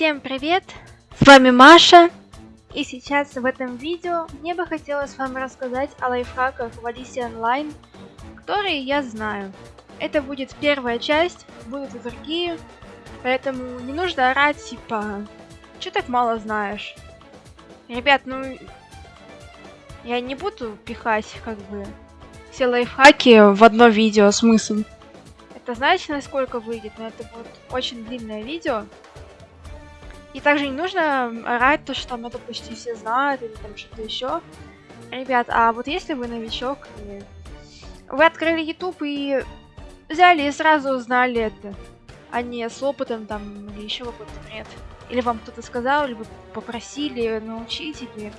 Всем привет! С вами Маша. И сейчас в этом видео мне бы хотелось вам рассказать о лайфхаках в Алисе Онлайн, которые я знаю. Это будет первая часть, будут и другие, поэтому не нужно орать типа «Чё так мало знаешь?» Ребят, ну я не буду пихать как бы все лайфхаки в одно видео, смысл. Это знаете, насколько выйдет? Но это будет очень длинное видео. И также не нужно орать то, что там это почти все знают, или там что-то еще. Ребят, а вот если вы новичок, и вы открыли YouTube и взяли и сразу узнали это, а не с опытом там или еще какой-то бред. Или вам кто-то сказал, или вы попросили научить, или...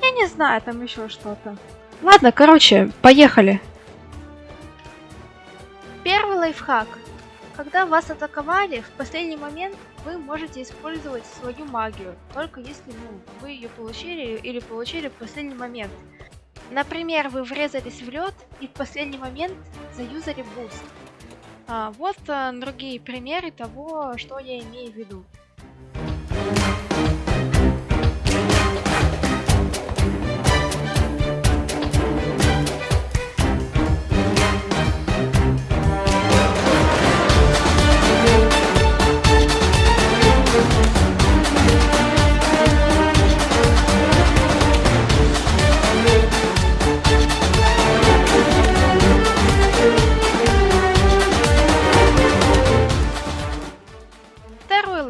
Я не знаю, там еще что-то. Ладно, короче, поехали. Первый лайфхак. Когда вас атаковали, в последний момент вы можете использовать свою магию, только если ну, вы ее получили или получили в последний момент. Например, вы врезались в лед и в последний момент заюзали boost. А, вот а, другие примеры того, что я имею в виду.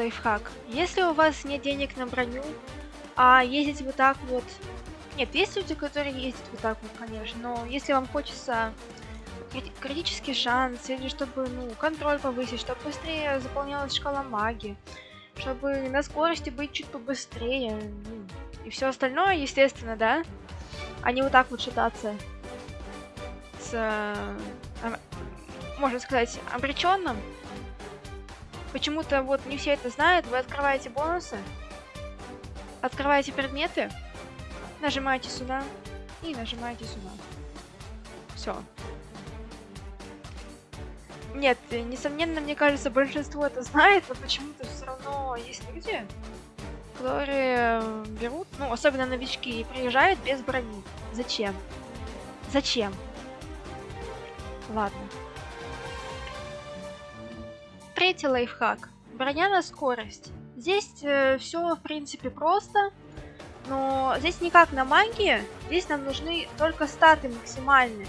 Лайфхак. Если у вас нет денег на броню, а ездить вот так вот... Нет, есть люди, которые ездят вот так вот, конечно, но если вам хочется критический шанс, или чтобы, ну, контроль повысить, чтобы быстрее заполнялась шкала магии, чтобы на скорости быть чуть побыстрее, ну, и все остальное, естественно, да, а не вот так вот шататься с, можно сказать, обреченным, Почему-то вот не все это знают. Вы открываете бонусы, открываете предметы, нажимаете сюда и нажимаете сюда. Все. Нет, несомненно, мне кажется, большинство это знает, но почему-то все равно есть люди, которые берут, ну, особенно новички, и приезжают без брони. Зачем? Зачем? Ладно. Третий лайфхак. Броня на скорость. Здесь э, все в принципе просто, но здесь никак на магии. Здесь нам нужны только статы максимальные.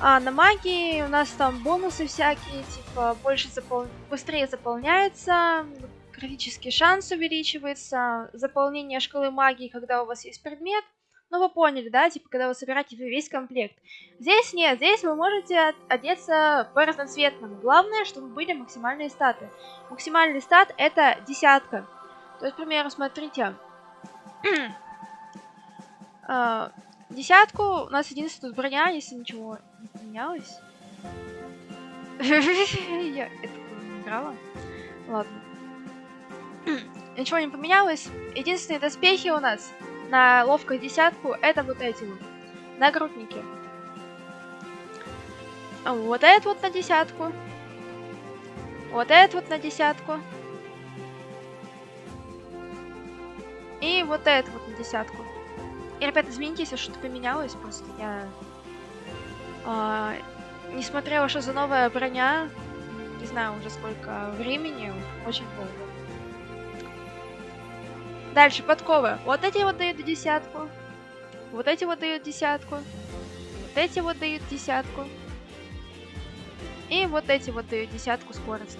А на магии у нас там бонусы всякие, типа больше запол... быстрее заполняется, критический шанс увеличивается, заполнение шкалы магии, когда у вас есть предмет – ну, вы поняли, да? Типа, когда вы собираете весь комплект. Здесь нет, здесь вы можете одеться по разноцветному. Главное, чтобы были максимальные статы. Максимальный стат это десятка. То есть, к примеру, смотрите. А, десятку у нас единственная броня, если ничего не поменялось. Я это не играла. Ладно. Ничего не поменялось. Единственные доспехи у нас на ловкую десятку это вот эти вот нагрудники. Вот этот вот на десятку. Вот этот вот на десятку. И вот этот вот на десятку. И, ребят, извините, если что-то поменялось, просто я а, не смотрела, что за новая броня. Не знаю уже сколько времени, очень долго. Дальше, подковы. Вот эти вот дают десятку. Вот эти вот дают десятку. Вот эти вот дают десятку. И вот эти вот дают десятку скорости.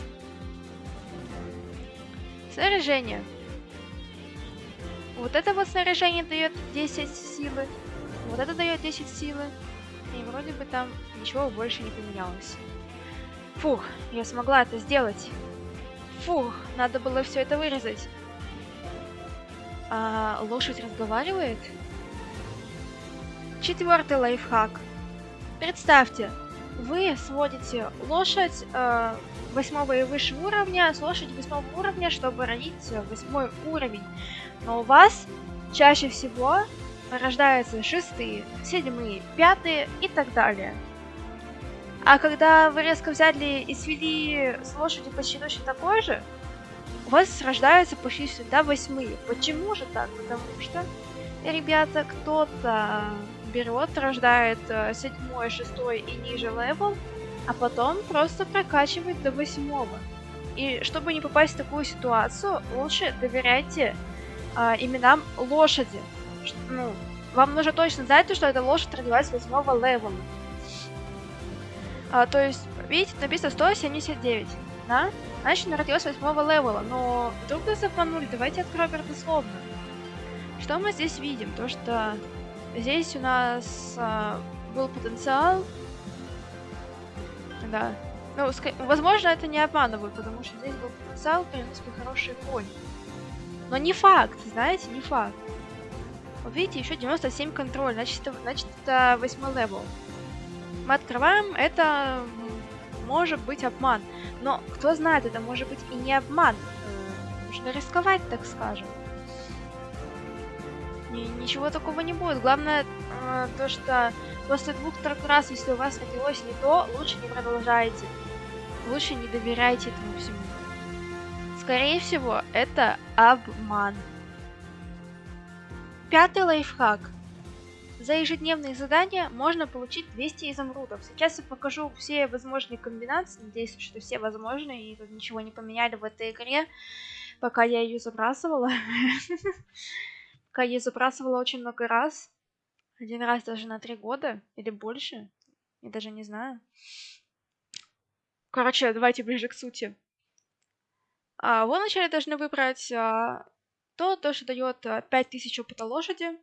Снаряжение. Вот это вот снаряжение дает 10 силы. Вот это дает 10 силы. И вроде бы там ничего больше не поменялось. Фух, я смогла это сделать. Фух, надо было все это вырезать. А лошадь разговаривает? Четвертый лайфхак. Представьте, вы сводите лошадь э, восьмого и выше уровня с лошади восьмого уровня, чтобы родить восьмой уровень. Но у вас чаще всего рождаются шестые, седьмые, пятые и так далее. А когда вы резко взяли и свели с лошадью почти точно такой же, у вас рождаются почти всегда восьмые. Почему же так? Потому что, ребята, кто-то берет, рождает э, седьмой, шестой и ниже level, а потом просто прокачивает до восьмого. И чтобы не попасть в такую ситуацию, лучше доверяйте э, именам лошади. Ну, вам нужно точно знать, что эта лошадь родилась восьмого левела. А, то есть, видите, написано 179, да? Она родилась восьмого левела, но вдруг нас обманули, давайте откроем дословно. Что мы здесь видим? То, что здесь у нас а, был потенциал, да. Ну, возможно, это не обманывают, потому что здесь был потенциал, в принципе, хороший конь. Но не факт, знаете, не факт. Вот видите, еще 97 контроль, значит, это, значит, это 8 level. Мы открываем, это может быть обман. Но кто знает, это может быть и не обман. Э, нужно рисковать, так скажем. Ничего такого не будет. Главное э, то, что после двух-трех раз, если у вас родилось не то, лучше не продолжайте. Лучше не доверяйте этому всему. Скорее всего, это обман. Пятый лайфхак. За ежедневные задания можно получить 200 изумрудов. Сейчас я покажу все возможные комбинации. Надеюсь, что все возможные и тут ничего не поменяли в этой игре, пока я ее забрасывала. Пока я ее забрасывала очень много раз. Один раз даже на три года или больше. Я даже не знаю. Короче, давайте ближе к сути. А, вы вначале должны выбрать а, то, то, что дает а, 5000 опыта лошади.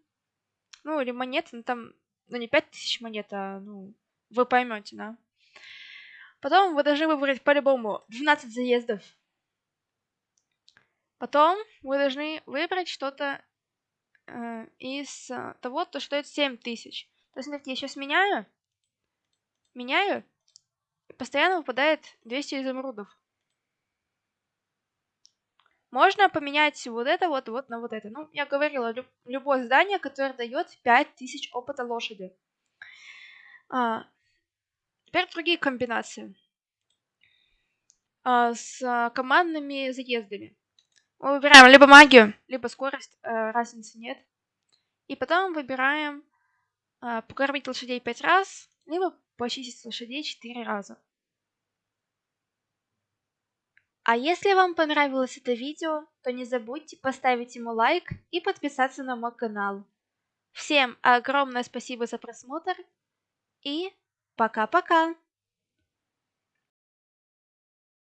Ну, или монет, ну там, ну не 5000 монет, а, ну, вы поймете, да. Потом вы должны выбрать по-любому 12 заездов. Потом вы должны выбрать что-то э, из э, того, то, что дает 7000. То есть, смотрите, я сейчас меняю, меняю, и постоянно выпадает 200 изумрудов. Можно поменять вот это вот, вот на вот это. Ну, я говорила, люб любое здание, которое дает 5000 опыта лошади. А, теперь другие комбинации. А, с командными заездами. Мы выбираем либо магию, либо скорость, а, разницы нет. И потом выбираем а, покормить лошадей 5 раз, либо почистить лошадей 4 раза. А если вам понравилось это видео, то не забудьте поставить ему лайк и подписаться на мой канал. Всем огромное спасибо за просмотр и пока-пока!